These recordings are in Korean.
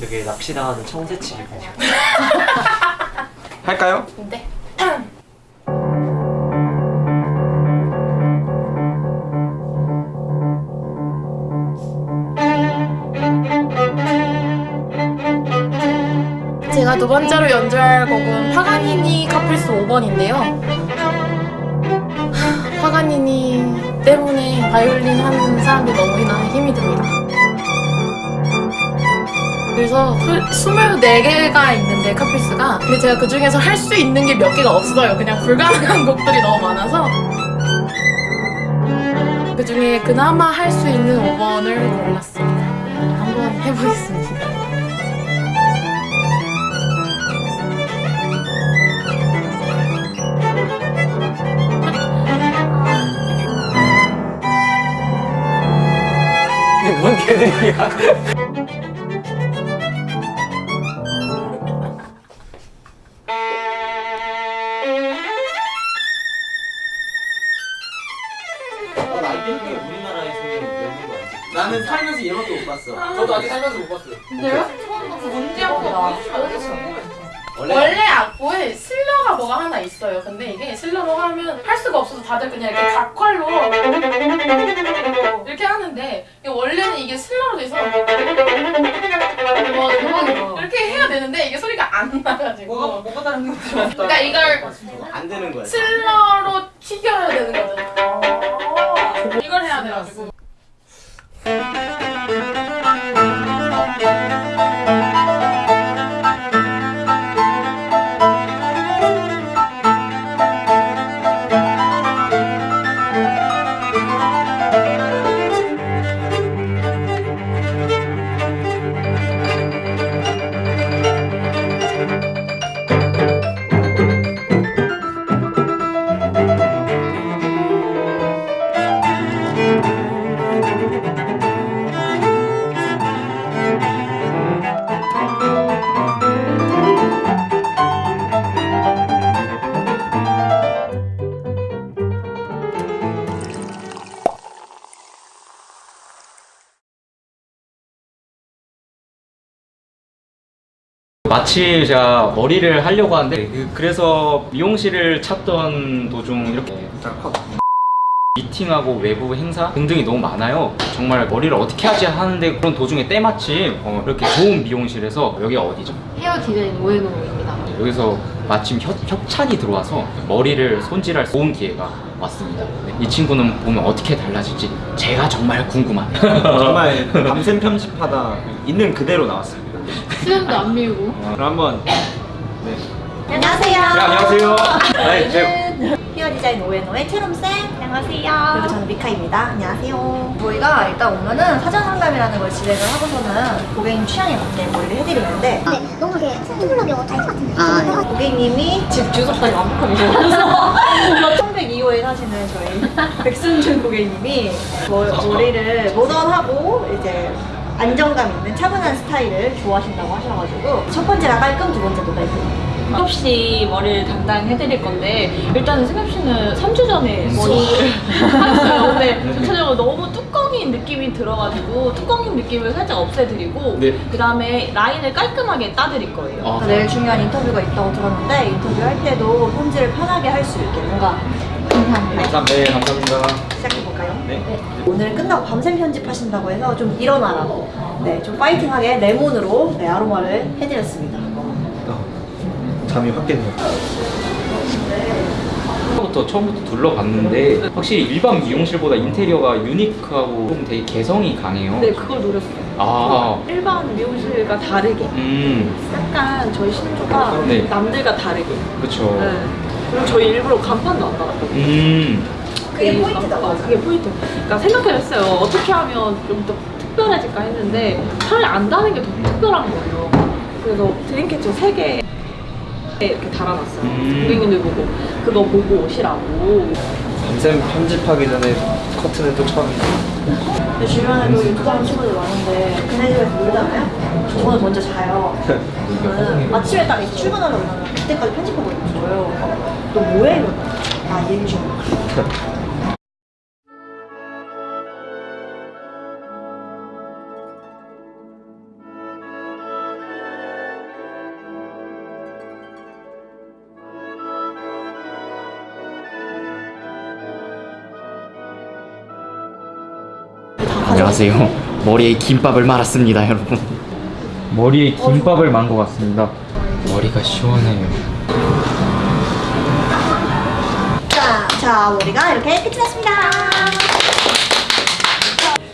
되게 납치당하는 청새치 기분이야. 할까요? 네. 제가 두 번째로 연주할 곡은 파가니니 카프리스 5번인데요. 파가니니 때문에 바이올린 하는 사람들이 너무나 힘이 듭니다. 그래서 24개가 있는데 카프리스가 근데 제가 그 중에서 할 수 있는 게 몇 개가 없어요. 그냥 불가능한 곡들이 너무 많아서 그 중에 그나마 할 수 있는 5번을 골랐습니다. 한번 해보겠습니다. 뭔 개들이야 우리나라에서는. 나는 살면서 얘밖에 못 봤어 저도 아직 살면서 못 봤어요. 근데요? 문제가 원래 원래 악보에 슬러가 뭐가 하나 있어요. 근데 이게 슬러로 하면 할 수가 없어서 다들 그냥 이렇게 각활로 이렇게 하는데 이게 원래는 이게 슬러로 돼서 되는데 이게 소리가 안 나가지고 뭐가 다른 게 그러니까 이걸 안 되는 거야. 슬러로 튀겨야 되는 거잖아. 이걸 해야 돼가지고. 마침 제가 머리를 하려고 하는데 그- 그래서 미용실을 찾던 도중 이렇게 미팅하고 외부 행사 등등이 너무 많아요 정말 머리를 어떻게 하지 하는데 그런 도중에 때마침 어, 이렇게 좋은 미용실에서 여기가 어디죠? 헤어 디자인 오에노입니다. 여기서 마침 협, 협찬이 들어와서 머리를 손질할 좋은 기회가 왔습니다 네, 이 친구는 보면 어떻게 달라질지 제가 정말 궁금합니다 정말 밤샘 편집하다 있는 그대로 나왔습니다 수염도 안 밀고. 그럼 한번 네. 안녕하세요. 네, 안녕하세요 네, 히어 디자인 오에노의 채롬쌤. 안녕하세요. 그리고 저는 미카입니다. 안녕하세요. 저희가 일단 오면은 사전 상담이라는 걸 진행을 하고서는 고객님 취향에 맞게 머리를 해드리는데 네, 너무 이렇게 투블럭이 타입 같은데. 고객님이 집 주소까지 완벽하게 적어서 1102호에 사시는 저희 백순준 고객님이 머, 머리를 모던하고 이제 안정감 있는 차분한 스타일을 좋아하신다고 하셔가지고 첫 번째가 깔끔, 두 번째도 깔끔. 승엽 씨 머리를 담당 해드릴 건데 일단은 승엽 씨는 3주 전에 머리를 하셨어요. 근데 전체적으로 너무 뚜껑인 느낌이 들어가지고 뚜껑인 느낌을 살짝 없애드리고 네. 그 다음에 라인을 깔끔하게 따드릴 거예요. 아, 내일 중요한 인터뷰가 있다고 들었는데 인터뷰할 때도 손질을 편하게 할 수 있게 뭔가 감사합니다 네 감사합니다 시작해볼까요? 네. 오늘 끝나고 밤샘 편집하신다고 해서 좀 일어나라고 네, 좀 파이팅하게 레몬으로 네, 아로마를 해드렸습니다 잠이 확 깼네요 처음부터 처음부터 둘러봤는데 확실히 일반 미용실보다 인테리어가 유니크하고 좀 되게 개성이 강해요. 네, 그걸 노렸어요. 아, 일반 미용실과 다르게 음, 약간 저희 신조가 네. 남들과 다르게 그렇죠. 네. 그리고 저희 일부러 간판도 안 달았거든요. 음, 그게 그 포인트다, 어, 맞아. 그게 포인트. 그러니까 생각해봤어요. 어떻게 하면 좀 더 특별해질까 했는데 차라리 안 다는 게 더 특별한 거예요. 그래서 드림캐쳐 3개 이렇게 달아놨어요. 음. 고객님들 보고 그거 보고 오시라고. 밤샘 편집하기 전에 커트는 또 처음이에요 제 주변에도 유튜브 하는 친구들 많은데 걔네 집에서 놀잖아요 저는 먼저 자요 저는 아침에 딱 그러면 그때까지 편집하고 있는 거예요 너 뭐해? 이러면 아일 중. 안녕하세요. 머리에 김밥을 말았습니다, 여러분. 머리에 김밥을 만 것 같습니다. 머리가 시원해요. 자, 자 머리가 이렇게 끝이 났습니다.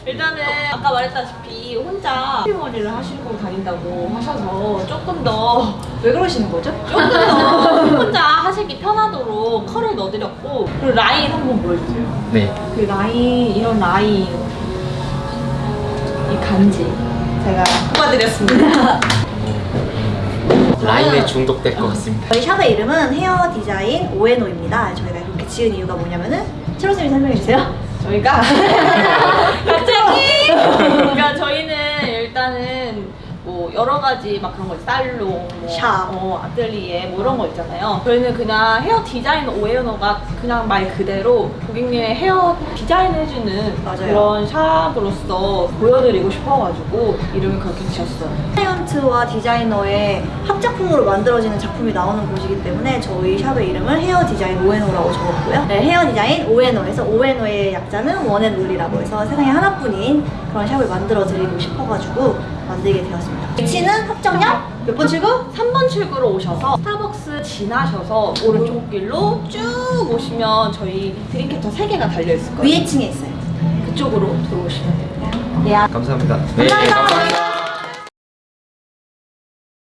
일단은 아까 말했다시피 혼자 머리를 하시고 다닌다고 하셔서 조금 더 왜 그러시는 거죠? 조금 더 혼자 하시기 편하도록 컬을 넣어드렸고 그리고 라인 한번 보여주세요. 네. 그 라인 이런 라인 이 간지 제가 뽑아드렸습니다. 라인에 중독될 것 같습니다. 저희 샵의 이름은 헤어 디자인 오에노입니다. 저희가 이렇게 지은 이유가 뭐냐면은 채로 쌤이 설명해 주세요. 저희가 갑자기 그러니까 저희는 일단은 뭐 여러 가지 막 그런 거. 살롱, 뭐, 샵. 어, 아틀리에 뭐 이런 거 있잖아요. 저희는 그냥 헤어 디자인 오에어너가 그냥 말 그대로 고객님의 헤어 디자인 해주는 맞아요. 그런 샵으로서 보여드리고 싶어가지고 이름을 그렇게 지었어요. 클라이언트와 디자이너의 합작품으로 만들어지는 작품이 나오는 곳이기 때문에 저희 샵의 이름을 헤어 디자인 오에노라고 적었고요. 네, 헤어 디자인 오에노에서 오에노의 약자는 원앤올이라고 해서 세상에 하나뿐인 그런 샵을 만들어 드리고 싶어가지고 만들게 되었습니다. 위치는 합정역 몇 번 출구? 3번 출구로 오셔서 스타벅스 지나셔서 오른쪽 길로 쭉 오시면 저희 드림캐쳐 3개가 달려있을 거예요. 위에 층에 있어요. 그쪽으로 들어오시면 됩니다. 예. 감사합니다. 네, 감사합니다. 감사합니다.